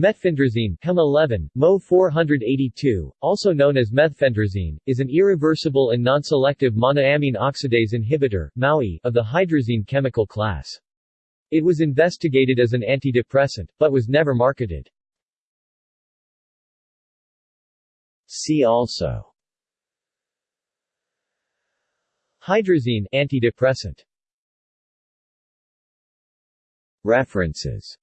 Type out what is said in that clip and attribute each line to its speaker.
Speaker 1: Metfendrazine Chem 11, Mo 482, also known as methfendrazine, is an irreversible and non-selective monoamine oxidase inhibitor MAOI, of the hydrazine chemical class. It was investigated as an antidepressant, but was never marketed. See also Hydrazine antidepressant References